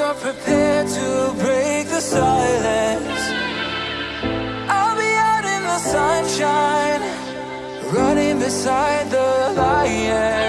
you're prepared to break the silence. I'll be out in the sunshine Running beside the lion.